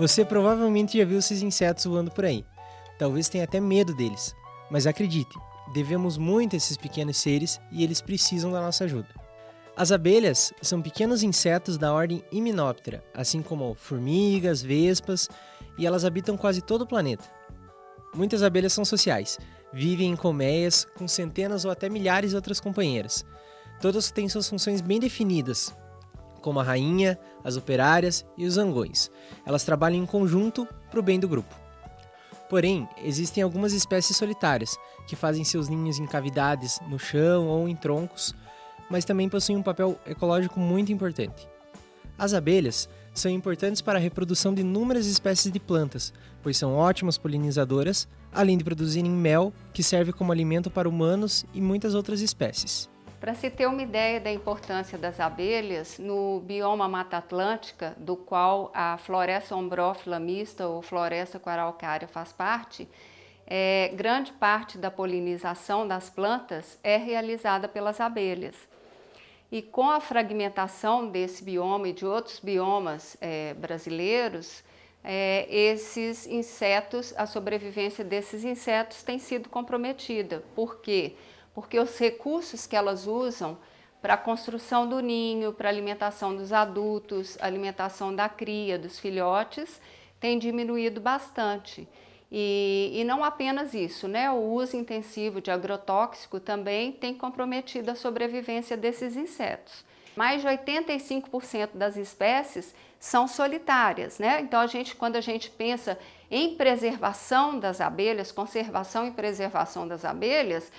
Você provavelmente já viu esses insetos voando por aí. Talvez tenha até medo deles. Mas acredite, devemos muito a esses pequenos seres e eles precisam da nossa ajuda. As abelhas são pequenos insetos da ordem Hymenoptera, assim como formigas, vespas, e elas habitam quase todo o planeta. Muitas abelhas são sociais, vivem em colmeias com centenas ou até milhares de outras companheiras. Todas têm suas funções bem definidas, como a rainha, as operárias e os zangões. Elas trabalham em conjunto para o bem do grupo. Porém, existem algumas espécies solitárias, que fazem seus ninhos em cavidades no chão ou em troncos, mas também possuem um papel ecológico muito importante. As abelhas são importantes para a reprodução de inúmeras espécies de plantas, pois são ótimas polinizadoras, além de produzirem mel, que serve como alimento para humanos e muitas outras espécies. Para se ter uma ideia da importância das abelhas, no bioma Mata Atlântica, do qual a floresta ombrófila mista ou floresta quaralcária faz parte, é, grande parte da polinização das plantas é realizada pelas abelhas. E com a fragmentação desse bioma e de outros biomas é, brasileiros, é, esses insetos, a sobrevivência desses insetos tem sido comprometida. Por quê? Porque os recursos que elas usam para a construção do ninho, para a alimentação dos adultos, alimentação da cria, dos filhotes, tem diminuído bastante. E, e, não apenas isso, né? o uso intensivo de agrotóxico também tem comprometido a sobrevivência desses insetos. Mais de 85% das espécies são solitárias, né? Então, a gente, quando a gente pensa em preservação das abelhas, conservação e preservação das abelhas,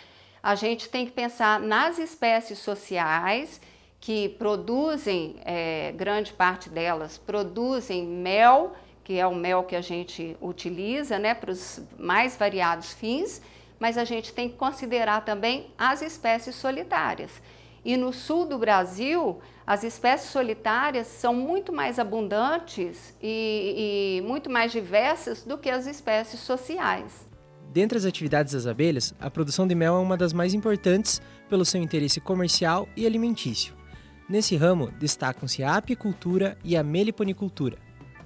a gente tem que pensar nas espécies sociais que produzem, é, grande parte delas, produzem mel que é o mel que a gente utiliza né, para os mais variados fins, mas a gente tem que considerar também as espécies solitárias. E no sul do Brasil, as espécies solitárias são muito mais abundantes e, e muito mais diversas do que as espécies sociais. Dentre as atividades das abelhas, a produção de mel é uma das mais importantes pelo seu interesse comercial e alimentício. Nesse ramo, destacam-se a apicultura e a meliponicultura.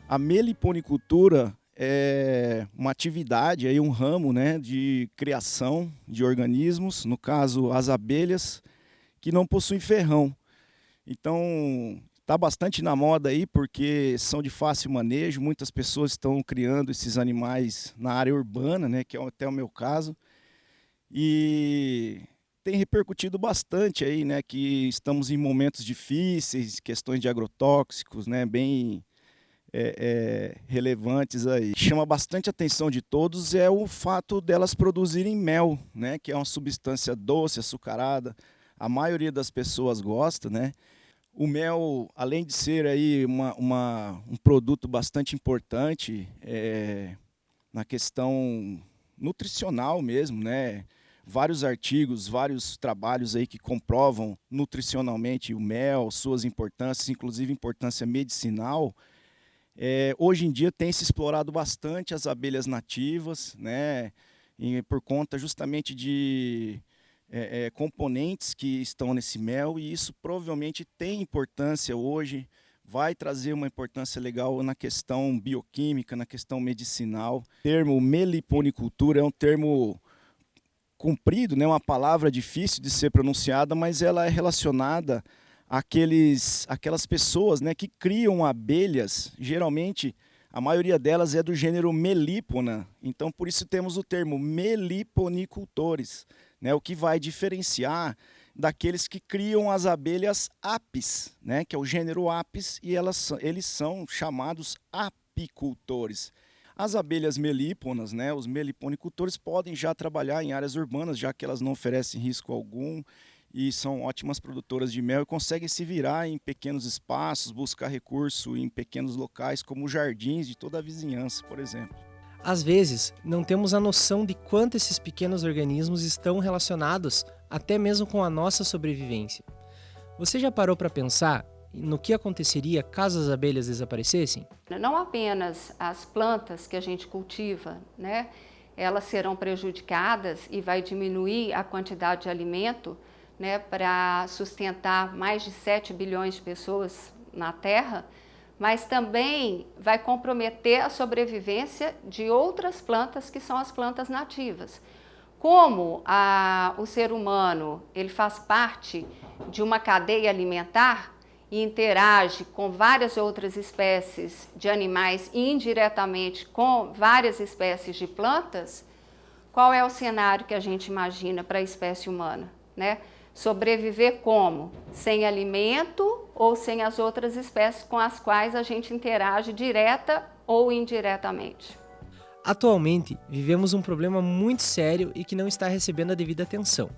A meliponicultura é uma atividade, um ramo né, de criação de organismos, no caso as abelhas, que não possuem ferrão. Então está bastante na moda aí porque são de fácil manejo, muitas pessoas estão criando esses animais na área urbana, né, que é até o meu caso. E tem repercutido bastante aí, né, que estamos em momentos difíceis, questões de agrotóxicos, né, bem é, é, relevantes aí. Chama bastante atenção de todos é o fato delas produzirem mel, né, que é uma substância doce, açucarada. A maioria das pessoas gosta, né? O mel, além de ser aí uma, uma um produto bastante importante é, na questão nutricional mesmo, né? Vários artigos, vários trabalhos aí que comprovam nutricionalmente o mel, suas importâncias, inclusive importância medicinal. É, hoje em dia tem se explorado bastante as abelhas nativas, né, e por conta justamente de é, é, componentes que estão nesse mel, e isso provavelmente tem importância hoje, vai trazer uma importância legal na questão bioquímica, na questão medicinal. O termo meliponicultura é um termo comprido, né, uma palavra difícil de ser pronunciada, mas ela é relacionada aqueles, aquelas pessoas né, que criam abelhas, geralmente a maioria delas é do gênero melípona, então por isso temos o termo meliponicultores, né, o que vai diferenciar daqueles que criam as abelhas apis, né, que é o gênero apis, e elas, eles são chamados apicultores. As abelhas melíponas, né, os meliponicultores, podem já trabalhar em áreas urbanas, já que elas não oferecem risco algum, e são ótimas produtoras de mel e conseguem se virar em pequenos espaços, buscar recurso em pequenos locais, como jardins de toda a vizinhança, por exemplo. Às vezes, não temos a noção de quanto esses pequenos organismos estão relacionados até mesmo com a nossa sobrevivência. Você já parou para pensar no que aconteceria caso as abelhas desaparecessem? Não apenas as plantas que a gente cultiva, né? Elas serão prejudicadas e vai diminuir a quantidade de alimento, né, para sustentar mais de 7 bilhões de pessoas na Terra, mas também vai comprometer a sobrevivência de outras plantas que são as plantas nativas. Como a, o ser humano ele faz parte de uma cadeia alimentar e interage com várias outras espécies de animais indiretamente com várias espécies de plantas, qual é o cenário que a gente imagina para a espécie humana? Né? Sobreviver como? Sem alimento ou sem as outras espécies com as quais a gente interage direta ou indiretamente. Atualmente, vivemos um problema muito sério e que não está recebendo a devida atenção.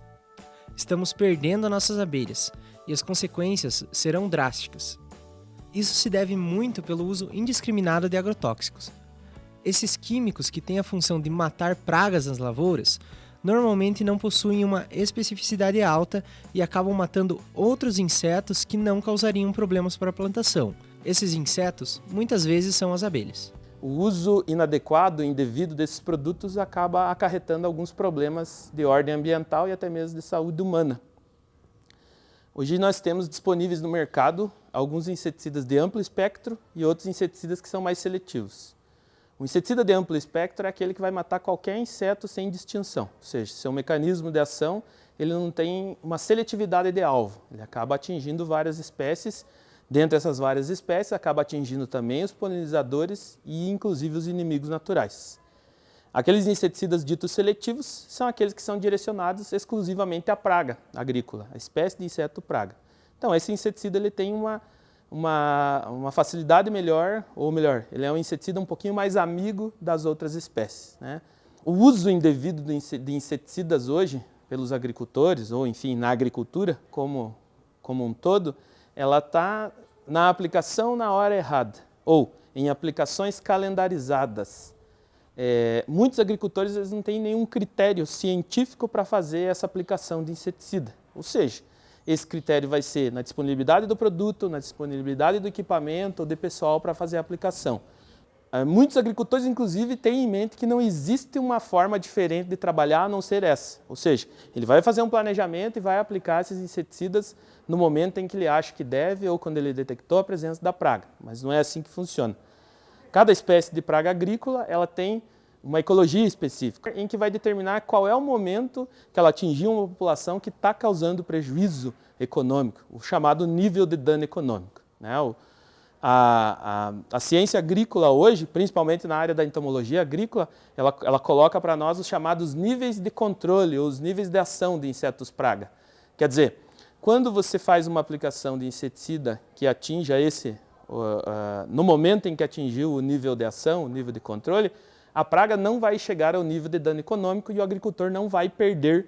Estamos perdendo nossas abelhas e as consequências serão drásticas. Isso se deve muito pelo uso indiscriminado de agrotóxicos. Esses químicos que têm a função de matar pragas nas lavouras normalmente não possuem uma especificidade alta e acabam matando outros insetos que não causariam problemas para a plantação. Esses insetos muitas vezes são as abelhas. O uso inadequado e indevido desses produtos acaba acarretando alguns problemas de ordem ambiental e até mesmo de saúde humana. Hoje nós temos disponíveis no mercado alguns inseticidas de amplo espectro e outros inseticidas que são mais seletivos. O inseticida de amplo espectro é aquele que vai matar qualquer inseto sem distinção, ou seja, seu mecanismo de ação ele não tem uma seletividade de alvo, ele acaba atingindo várias espécies, dentre essas várias espécies acaba atingindo também os polinizadores e inclusive os inimigos naturais. Aqueles inseticidas ditos seletivos são aqueles que são direcionados exclusivamente à praga agrícola, a espécie de inseto praga. Então esse inseticida ele tem uma uma, uma facilidade melhor, ou melhor, ele é um inseticida um pouquinho mais amigo das outras espécies. Né? O uso indevido de inseticidas hoje, pelos agricultores, ou enfim, na agricultura como, como um todo, ela está na aplicação na hora errada, ou em aplicações calendarizadas. É, muitos agricultores eles não têm nenhum critério científico para fazer essa aplicação de inseticida. Ou seja, esse critério vai ser na disponibilidade do produto, na disponibilidade do equipamento ou de pessoal para fazer a aplicação. Eh, muitos agricultores, inclusive, têm em mente que não existe uma forma diferente de trabalhar a não ser essa. Ou seja, ele vai fazer um planejamento e vai aplicar esses inseticidas no momento em que ele acha que deve ou quando ele detectou a presença da praga. Mas não é assim que funciona. Cada espécie de praga agrícola ela tem uma ecologia específica, em que vai determinar qual é o momento que ela atingiu uma população que está causando prejuízo econômico, o chamado nível de dano econômico. Né? O, a, a, a, ciência agrícola hoje, principalmente na área da entomologia agrícola, ela, ela coloca para nós os chamados níveis de controle, ou os níveis de ação de insetos praga. Quer dizer, quando você faz uma aplicação de inseticida que atinja esse, uh, uh, no momento em que atingiu o nível de ação, o nível de controle, a praga não vai chegar ao nível de dano econômico e o agricultor não vai perder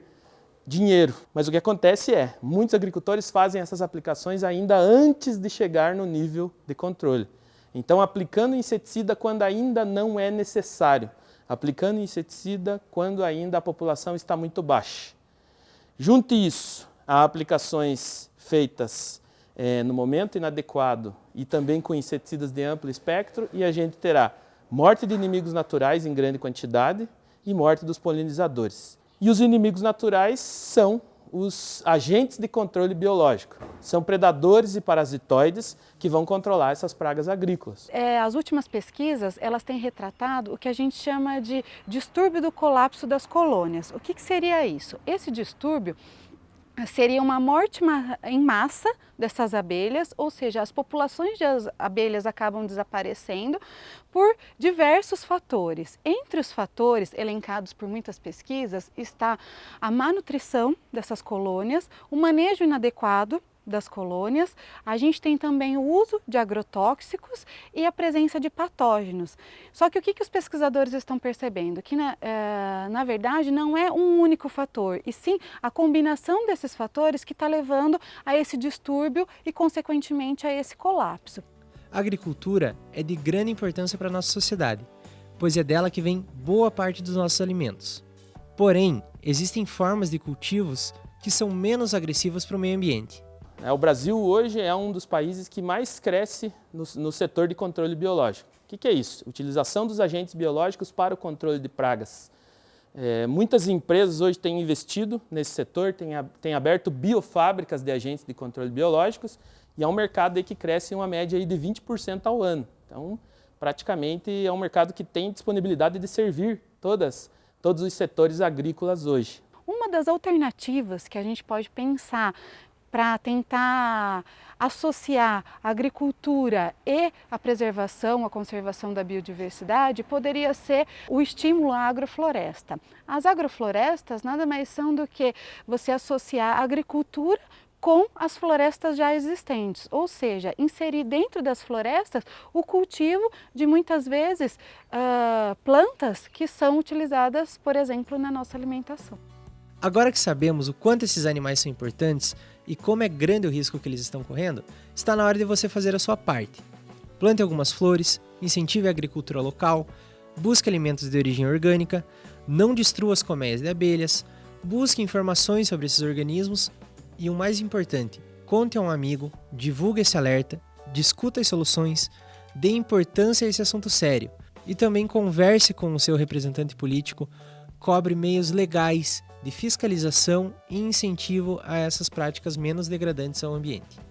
dinheiro. Mas o que acontece é, muitos agricultores fazem essas aplicações ainda antes de chegar no nível de controle. Então, aplicando inseticida quando ainda não é necessário, aplicando inseticida quando ainda a população está muito baixa. Junte isso a aplicações feitas é, no momento inadequado e também com inseticidas de amplo espectro e a gente terá morte de inimigos naturais em grande quantidade e morte dos polinizadores. E os inimigos naturais são os agentes de controle biológico. São predadores e parasitoides que vão controlar essas pragas agrícolas. É, as últimas pesquisas elas têm retratado o que a gente chama de distúrbio do colapso das colônias. O que, que seria isso? Esse distúrbio seria uma morte em massa dessas abelhas, ou seja, as populações de abelhas acabam desaparecendo por diversos fatores. Entre os fatores elencados por muitas pesquisas está a má nutrição dessas colônias, o manejo inadequado das colônias, a gente tem também o uso de agrotóxicos e a presença de patógenos. Só que o que, que os pesquisadores estão percebendo? Que na, é, na verdade não é um único fator, e sim a combinação desses fatores que está levando a esse distúrbio e consequentemente a esse colapso. A agricultura é de grande importância para a nossa sociedade, pois é dela que vem boa parte dos nossos alimentos. Porém, existem formas de cultivos que são menos agressivas para o meio ambiente. É, o Brasil hoje é um dos países que mais cresce no, no setor de controle biológico. O que, que, é isso? Utilização dos agentes biológicos para o controle de pragas. É, muitas empresas hoje têm investido nesse setor, têm, têm aberto biofábricas de agentes de controle biológicos e é um mercado que cresce em uma média aí de 20% ao ano. Então, praticamente é um mercado que tem disponibilidade de servir todas, todos os setores agrícolas hoje. Uma das alternativas que a gente pode pensar para tentar associar a agricultura e a preservação, a conservação da biodiversidade, poderia ser o estímulo à agrofloresta. As agroflorestas nada mais são do que você associar a agricultura com as florestas já existentes, ou seja, inserir dentro das florestas o cultivo de muitas vezes uh, plantas que são utilizadas, por exemplo, na nossa alimentação. Agora que sabemos o quanto esses animais são importantes e como é grande o risco que eles estão correndo, está na hora de você fazer a sua parte. Plante algumas flores, incentive a agricultura local, busque alimentos de origem orgânica, não destrua as colmeias de abelhas, busque informações sobre esses organismos e o mais importante, conte a um amigo, divulgue esse alerta, discuta as soluções, dê importância a esse assunto sério e também converse com o seu representante político, cobre meios legais de fiscalização e incentivo a essas práticas menos degradantes ao ambiente.